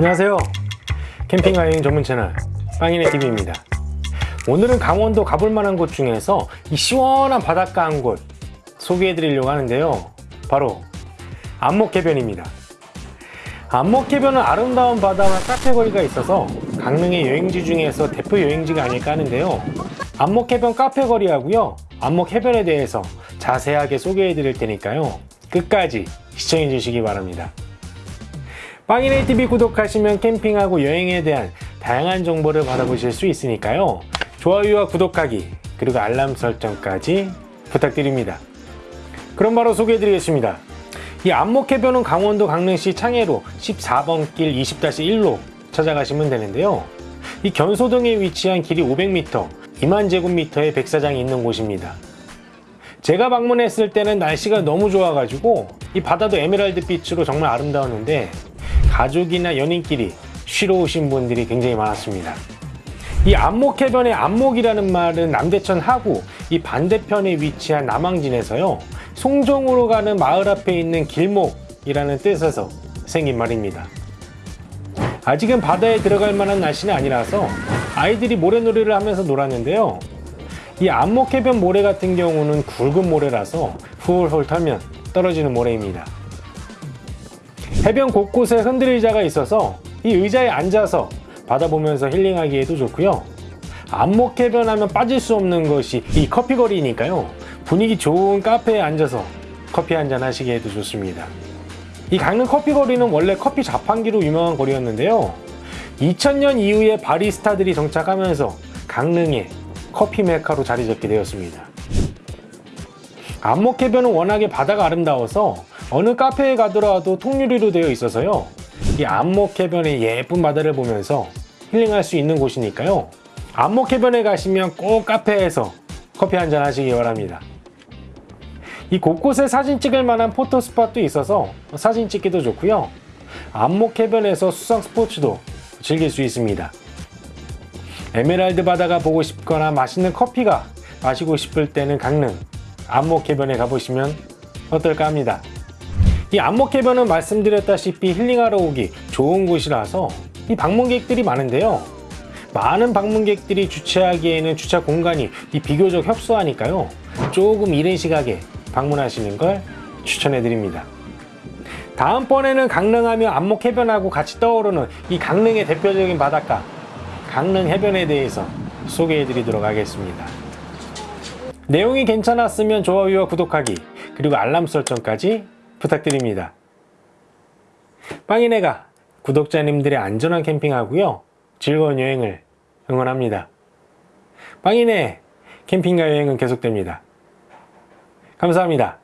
안녕하세요. 캠핑과 여행 전문 채널 빵이네 TV입니다. 오늘은 강원도 가볼 만한 곳 중에서 이 시원한 바닷가 한 곳 소개해 드리려고 하는데요. 바로 안목해변입니다. 안목해변은 아름다운 바다와 카페 거리가 있어서 강릉의 여행지 중에서 대표 여행지가 아닐까 하는데요. 안목해변 카페 거리하고요. 안목해변에 대해서 자세하게 소개해 드릴 테니까요. 끝까지 시청해 주시기 바랍니다 빵이네 TV 구독하시면 캠핑하고 여행에 대한 다양한 정보를 받아보실 수 있으니까요. 좋아요와 구독하기 그리고 알람 설정까지 부탁드립니다. 그럼 바로 소개해드리겠습니다. 이 안목해변은 강원도 강릉시 창해로 14번 길 20-1로 찾아가시면 되는데요. 이 견소동에 위치한 길이 500m, 2만 제곱미터의 백사장이 있는 곳입니다. 제가 방문했을 때는 날씨가 너무 좋아가지고 이 바다도 에메랄드 빛으로 정말 아름다웠는데 가족이나 연인끼리 쉬러 오신 분들이 굉장히 많았습니다. 이 안목해변의 안목이라는 말은 남대천 하구 이 반대편에 위치한 남항진에서요 송정으로 가는 마을 앞에 있는 길목이라는 뜻에서 생긴 말입니다. 아직은 바다에 들어갈 만한 날씨는 아니라서 아이들이 모래놀이를 하면서 놀았는데요. 이 안목해변 모래 같은 경우는 굵은 모래라서 훌훌 털면 떨어지는 모래입니다. 해변 곳곳에 흔들 의자가 있어서 이 의자에 앉아서 바다 보면서 힐링하기에도 좋고요. 안목해변 하면 빠질 수 없는 것이 이 커피거리니까요. 분위기 좋은 카페에 앉아서 커피 한잔 하시기에도 좋습니다. 이 강릉 커피거리는 원래 커피 자판기로 유명한 거리였는데요. 2000년 이후에 바리스타들이 정착하면서 강릉의 커피 메카로 자리 잡게 되었습니다. 안목해변은 워낙에 바다가 아름다워서 어느 카페에 가더라도 통유리로 되어 있어서요. 이 안목 해변의 예쁜 바다를 보면서 힐링할 수 있는 곳이니까요. 안목 해변에 가시면 꼭 카페에서 커피 한잔 하시기 바랍니다. 이 곳곳에 사진 찍을 만한 포토 스팟도 있어서 사진 찍기도 좋고요. 안목 해변에서 수상 스포츠도 즐길 수 있습니다. 에메랄드 바다가 보고 싶거나 맛있는 커피가 마시고 싶을 때는 강릉 안목 해변에 가보시면 어떨까 합니다. 이 안목해변은 말씀드렸다시피 힐링하러 오기 좋은 곳이라서 이 방문객들이 많은데요. 많은 방문객들이 주차하기에는 주차 공간이 이 비교적 협소하니까요. 조금 이른 시각에 방문하시는 걸 추천해 드립니다. 다음번에는 강릉하며 안목해변하고 같이 떠오르는 이 강릉의 대표적인 바닷가 강릉 해변에 대해서 소개해 드리도록 하겠습니다. 내용이 괜찮았으면 좋아요와 구독하기 그리고 알람 설정까지 부탁드립니다. 빵이네가 구독자님들의 안전한 캠핑하고요 즐거운 여행을 응원합니다. 빵이네 캠핑과 여행은 계속됩니다. 감사합니다.